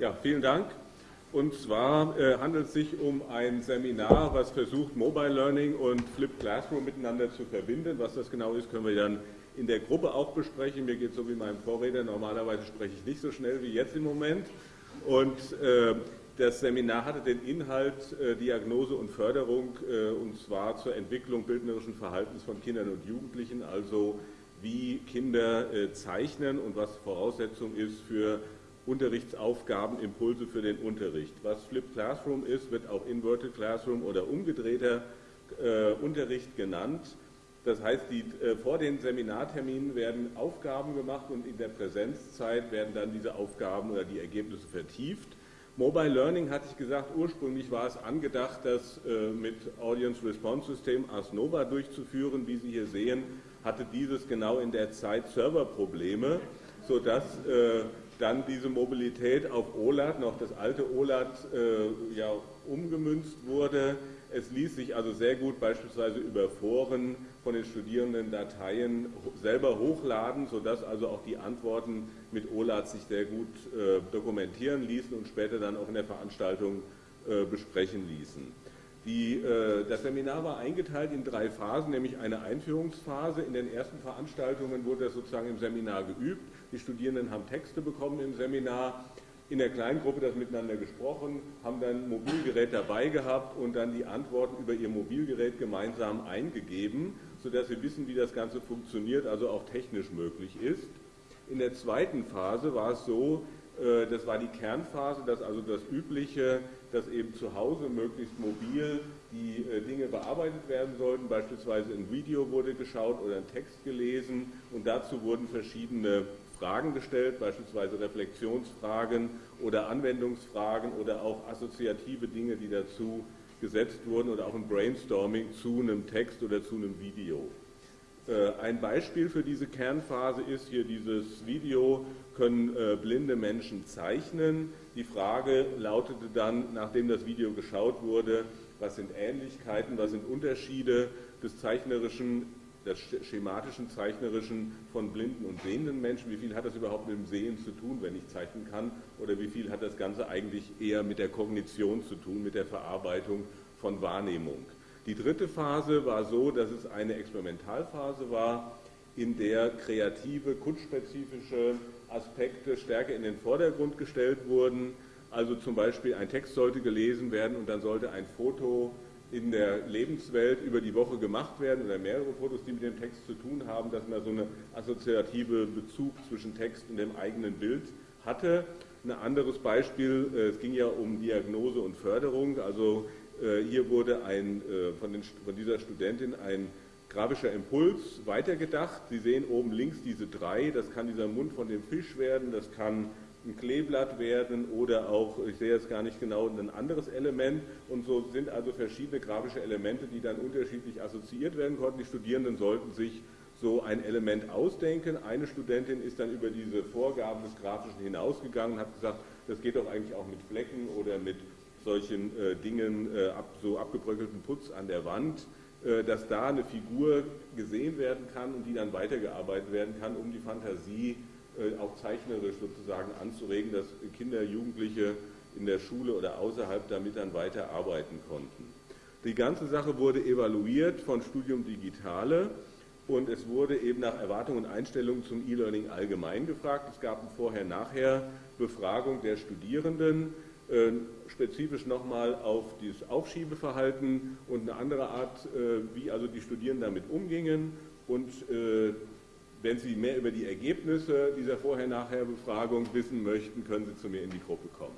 Ja, vielen Dank. Und zwar äh, handelt es sich um ein Seminar, was versucht, Mobile Learning und Flipped Classroom miteinander zu verbinden. Was das genau ist, können wir dann in der Gruppe auch besprechen. Mir geht es so wie meinem Vorredner. Normalerweise spreche ich nicht so schnell wie jetzt im Moment. Und äh, das Seminar hatte den Inhalt äh, Diagnose und Förderung, äh, und zwar zur Entwicklung bildnerischen Verhaltens von Kindern und Jugendlichen, also wie Kinder äh, zeichnen und was Voraussetzung ist für Unterrichtsaufgaben, Impulse für den Unterricht. Was Flipped Classroom ist, wird auch Inverted Classroom oder umgedrehter äh, Unterricht genannt. Das heißt, die, äh, vor den Seminarterminen werden Aufgaben gemacht und in der Präsenzzeit werden dann diese Aufgaben oder die Ergebnisse vertieft. Mobile Learning hatte ich gesagt, ursprünglich war es angedacht, das äh, mit Audience Response System ASNOVA durchzuführen. Wie Sie hier sehen, hatte dieses genau in der Zeit Serverprobleme, sodass äh, dann diese Mobilität auf OLAD, noch das alte OLAD, äh, ja, umgemünzt wurde. Es ließ sich also sehr gut beispielsweise über Foren von den Studierenden Dateien selber hochladen, sodass also auch die Antworten mit OLAD sich sehr gut äh, dokumentieren ließen und später dann auch in der Veranstaltung äh, besprechen ließen. Die, äh, das Seminar war eingeteilt in drei Phasen, nämlich eine Einführungsphase. In den ersten Veranstaltungen wurde das sozusagen im Seminar geübt. Die Studierenden haben Texte bekommen im Seminar, in der kleinen Gruppe das miteinander gesprochen, haben dann Mobilgerät dabei gehabt und dann die Antworten über ihr Mobilgerät gemeinsam eingegeben, sodass sie wissen, wie das Ganze funktioniert, also auch technisch möglich ist. In der zweiten Phase war es so, das war die Kernphase, dass also das Übliche, dass eben zu Hause möglichst mobil die äh, Dinge bearbeitet werden sollten. Beispielsweise ein Video wurde geschaut oder ein Text gelesen und dazu wurden verschiedene Fragen gestellt, beispielsweise Reflexionsfragen oder Anwendungsfragen oder auch assoziative Dinge, die dazu gesetzt wurden oder auch ein Brainstorming zu einem Text oder zu einem Video. Äh, ein Beispiel für diese Kernphase ist hier dieses Video, können äh, blinde Menschen zeichnen. Die Frage lautete dann, nachdem das Video geschaut wurde, was sind Ähnlichkeiten, was sind Unterschiede des zeichnerischen des schematischen, zeichnerischen von blinden und sehenden Menschen. Wie viel hat das überhaupt mit dem Sehen zu tun, wenn ich zeichnen kann? Oder wie viel hat das Ganze eigentlich eher mit der Kognition zu tun, mit der Verarbeitung von Wahrnehmung? Die dritte Phase war so, dass es eine Experimentalphase war, in der kreative, kunstspezifische Aspekte stärker in den Vordergrund gestellt wurden. Also zum Beispiel ein Text sollte gelesen werden und dann sollte ein Foto in der Lebenswelt über die Woche gemacht werden oder mehrere Fotos, die mit dem Text zu tun haben, dass man so eine assoziative Bezug zwischen Text und dem eigenen Bild hatte. Ein anderes Beispiel, äh, es ging ja um Diagnose und Förderung, also äh, hier wurde ein, äh, von, den, von dieser Studentin ein grafischer Impuls weitergedacht. Sie sehen oben links diese drei, das kann dieser Mund von dem Fisch werden, das kann ein Kleeblatt werden oder auch, ich sehe jetzt gar nicht genau, ein anderes Element. Und so sind also verschiedene grafische Elemente, die dann unterschiedlich assoziiert werden konnten. Die Studierenden sollten sich so ein Element ausdenken. Eine Studentin ist dann über diese Vorgaben des Grafischen hinausgegangen und hat gesagt, das geht doch eigentlich auch mit Flecken oder mit solchen äh, Dingen, äh, ab, so abgebröckelten Putz an der Wand, dass da eine Figur gesehen werden kann und die dann weitergearbeitet werden kann, um die Fantasie äh, auch zeichnerisch sozusagen anzuregen, dass Kinder, Jugendliche in der Schule oder außerhalb damit dann weiter arbeiten konnten. Die ganze Sache wurde evaluiert von Studium Digitale und es wurde eben nach Erwartungen und Einstellungen zum E-Learning allgemein gefragt. Es gab eine Vorher-Nachher-Befragung der Studierenden, äh, spezifisch nochmal auf dieses Aufschiebeverhalten und eine andere Art, äh, wie also die Studierenden damit umgingen und wenn Sie mehr über die Ergebnisse dieser Vorher-Nachher-Befragung wissen möchten, können Sie zu mir in die Gruppe kommen.